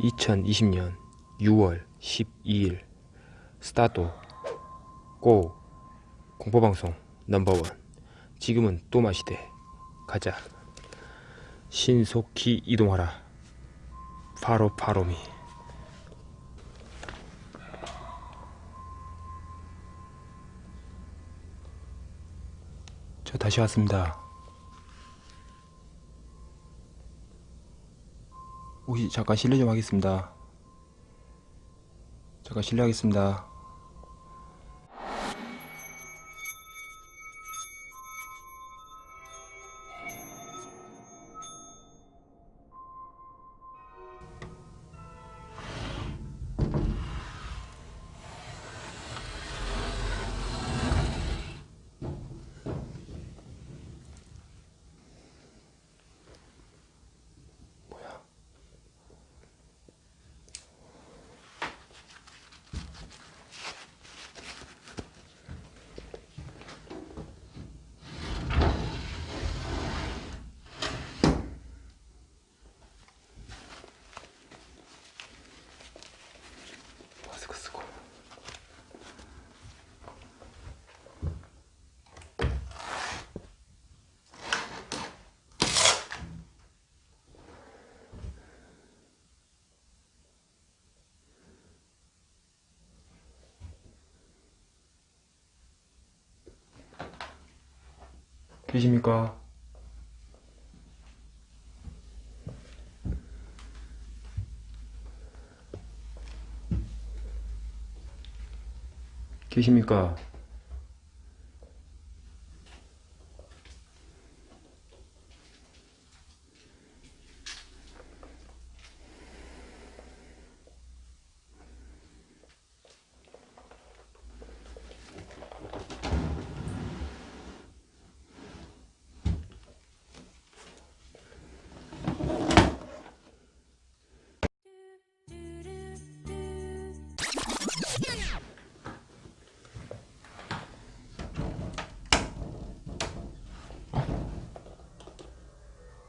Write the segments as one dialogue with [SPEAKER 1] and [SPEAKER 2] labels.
[SPEAKER 1] 2020년 6월 12일. 스타트 고 공포방송 넘버원. 지금은 또 마시대. 가자. 신속히 이동하라. 바로 바로미. 저 다시 왔습니다 혹시 잠깐 실례 좀 하겠습니다. 잠깐 실례하겠습니다 계십니까? 계십니까?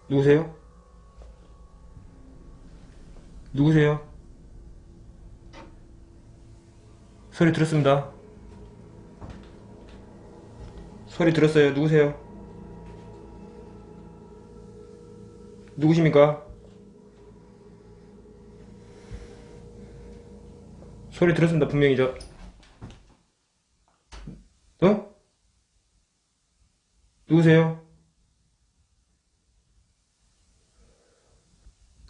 [SPEAKER 1] 누구세요? 누구세요? 소리 들었습니다. 소리 들었어요. 누구세요? 누구십니까? 소리 들었습니다. 분명히 저. 어? 누구세요?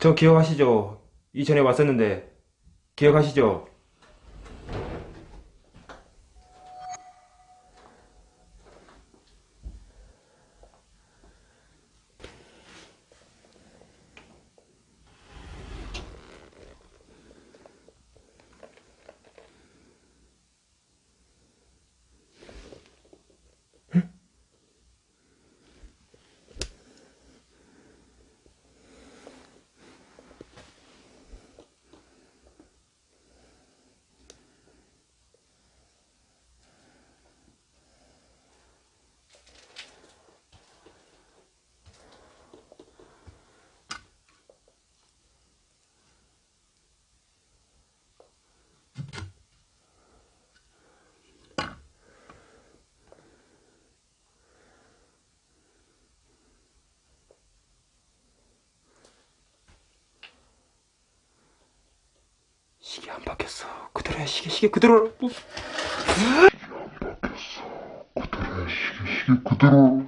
[SPEAKER 1] 저 기억하시죠? 이전에 왔었는데 기억하시죠? 시계 안 바뀌었어. 그대로야 시계 시계 그대로. 뭐.
[SPEAKER 2] 그래 시계 시계 그대로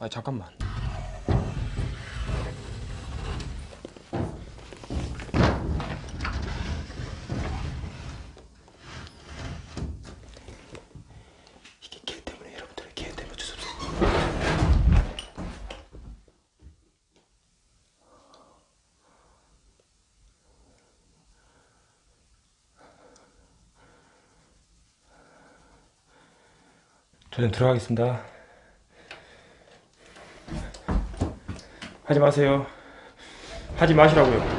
[SPEAKER 1] 아 잠깐만. 저는 들어가겠습니다. 하지 마세요. 하지 마시라고요.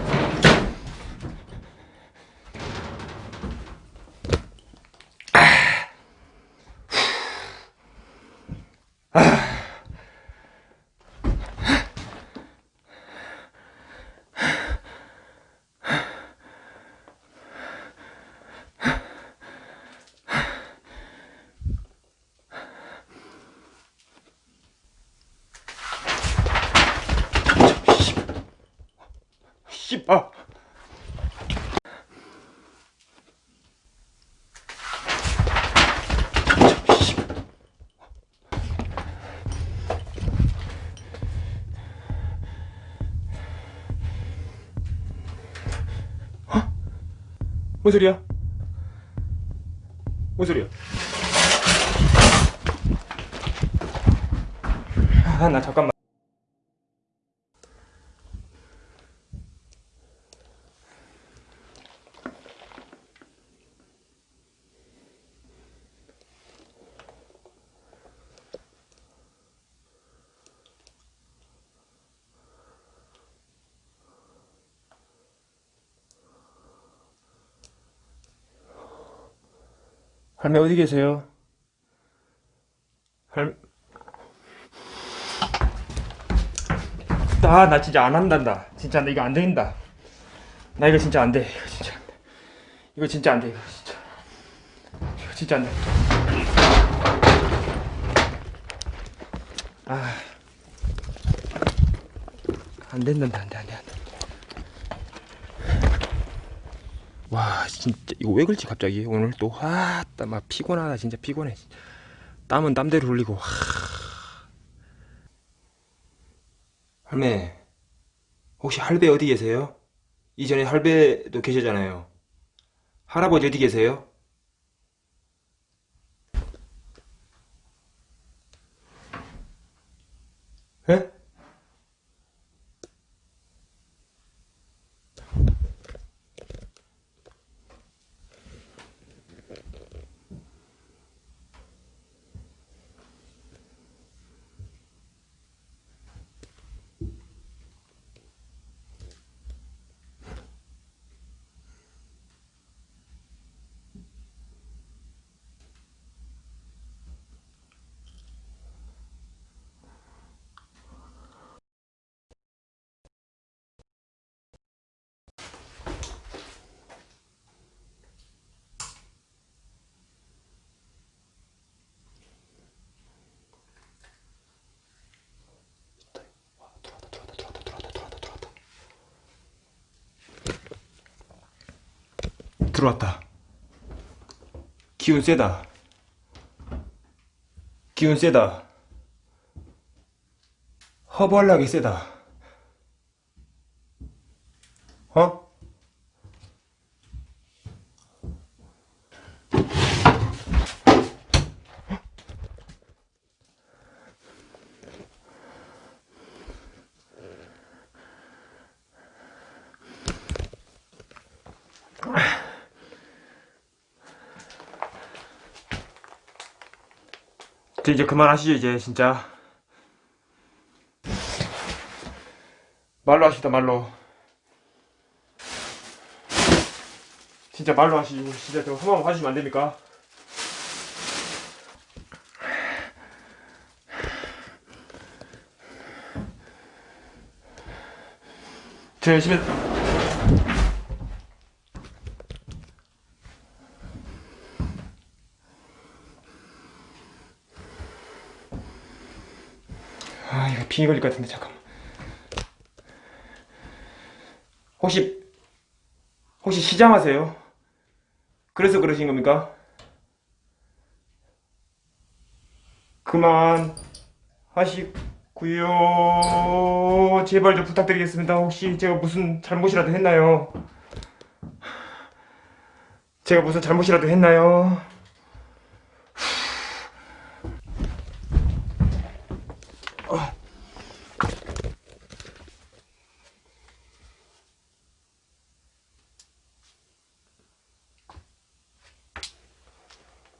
[SPEAKER 1] 뭔 소리야? 뭔 소리야? 아, 나 잠깐만. 할매 어디 계세요? 할... 아, 나 진짜 안 한단다. 진짜 나 이거 안 된다. 나 이거 진짜 안 돼. 이거 진짜 안 돼. 이거 진짜 안 돼. 이거 진짜. 이거 진짜 안 돼. 아. 안 된단다. 안 돼, 안 돼, 안 돼. 와 진짜 이거 왜 그렇지 갑자기 오늘 또 아따 막 피곤하다 진짜 피곤해 땀은 땀대로 흘리고 하... 할매 혹시 할배 어디 계세요? 이전에 할배도 계셨잖아요 할아버지 어디 계세요? 에? 들어왔다 들어왔다 들어왔다 들어왔다 들어왔다 들어왔다. 기운 세다. 기운 세다. 허벌나게 세다. 어? 저 이제 그만하시죠 이제 진짜. 말로 하시다 말로. 진짜 말로 하시고 진짜 저거 하시면 안 됩니까? 저 열심히 빙이 걸릴 것 같은데 잠깐만 혹시 혹시 시장하세요? 그래서 그러신 겁니까? 그만 하시고요 제발 좀 부탁드리겠습니다 혹시 제가 무슨 잘못이라도 했나요? 제가 무슨 잘못이라도 했나요?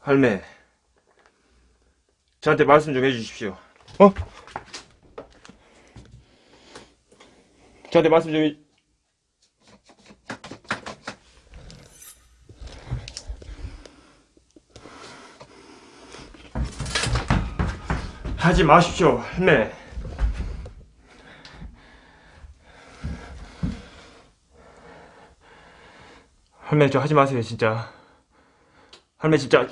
[SPEAKER 1] 할매, 저한테 말씀 좀 해주십시오. 어? 저한테 말씀 좀 해- 하지 마십시오 할매 할매 저 하지 마세요 진짜 할매 진짜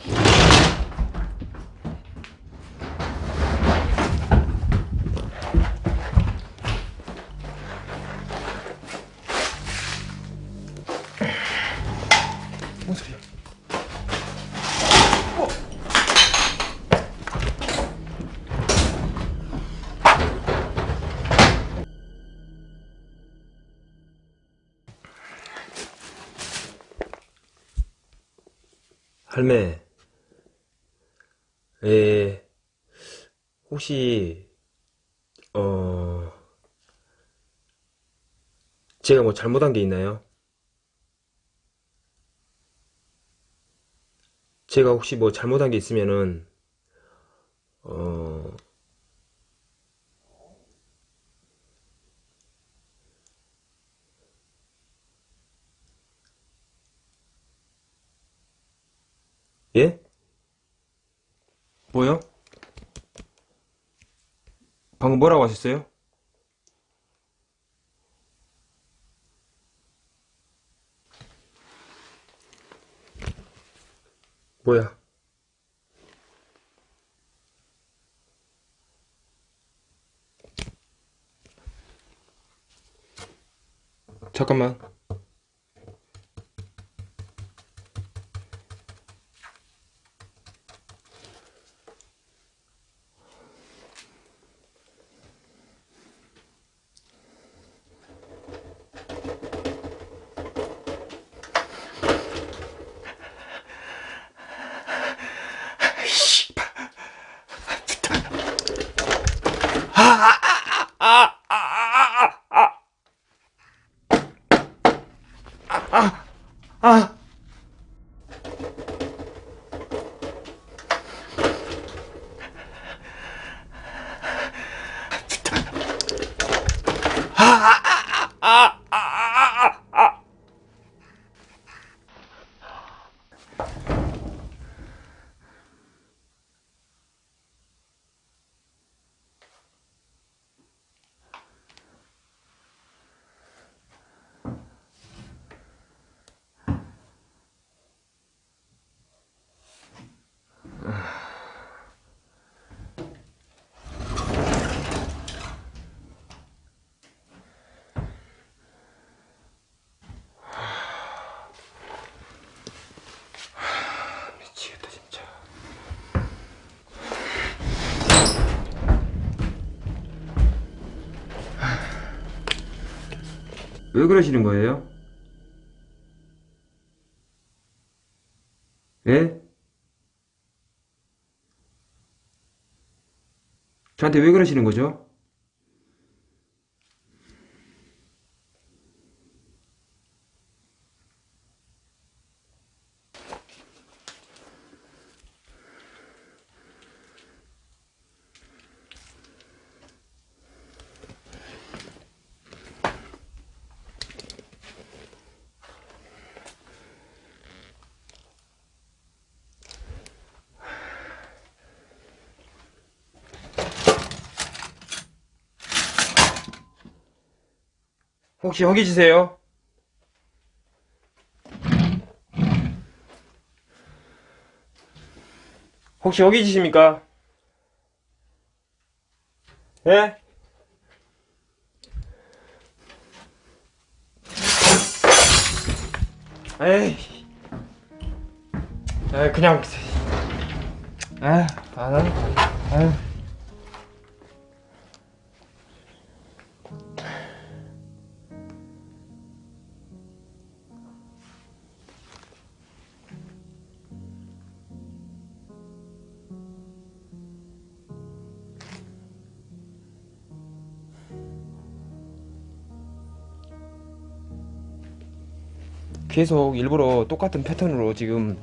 [SPEAKER 3] 할매, 에, 혹시, 어, 제가 뭐 잘못한 게 있나요? 제가 혹시 뭐 잘못한 게 있으면은, 어, 예?
[SPEAKER 1] 뭐요? 방금 뭐라고 하셨어요?
[SPEAKER 3] 뭐야?
[SPEAKER 1] 잠깐만 아 미치겠다 진짜 왜 그러시는 거예요? 예? 저한테 왜 그러시는 거죠? 혹시 허기지세요? 혹시 허기지십니까? 예? 에이. 에 그냥 아, 안 하는 아유. 계속 일부러 똑같은 패턴으로 지금